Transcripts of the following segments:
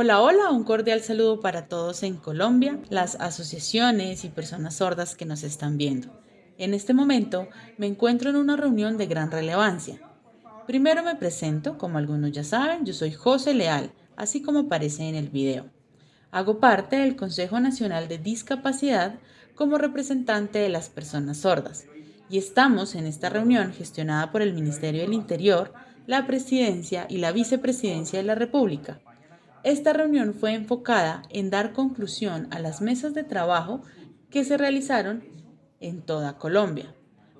Hola, hola, un cordial saludo para todos en Colombia, las asociaciones y personas sordas que nos están viendo. En este momento me encuentro en una reunión de gran relevancia. Primero me presento, como algunos ya saben, yo soy José Leal, así como aparece en el video. Hago parte del Consejo Nacional de Discapacidad como representante de las personas sordas y estamos en esta reunión gestionada por el Ministerio del Interior, la Presidencia y la Vicepresidencia de la República esta reunión fue enfocada en dar conclusión a las mesas de trabajo que se realizaron en toda Colombia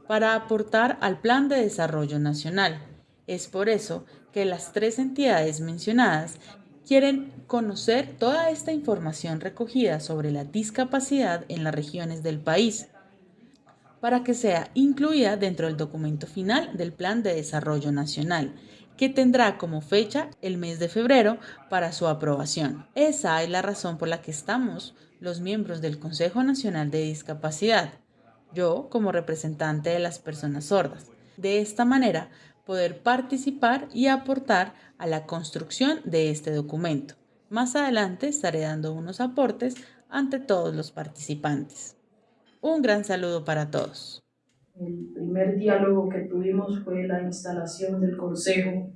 para aportar al Plan de Desarrollo Nacional. Es por eso que las tres entidades mencionadas quieren conocer toda esta información recogida sobre la discapacidad en las regiones del país para que sea incluida dentro del documento final del Plan de Desarrollo Nacional que tendrá como fecha el mes de febrero para su aprobación. Esa es la razón por la que estamos los miembros del Consejo Nacional de Discapacidad, yo como representante de las personas sordas. De esta manera, poder participar y aportar a la construcción de este documento. Más adelante estaré dando unos aportes ante todos los participantes. Un gran saludo para todos. El primer diálogo que tuvimos fue la instalación del Consejo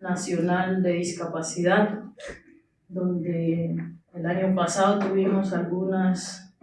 Nacional de Discapacidad, donde el año pasado tuvimos algunas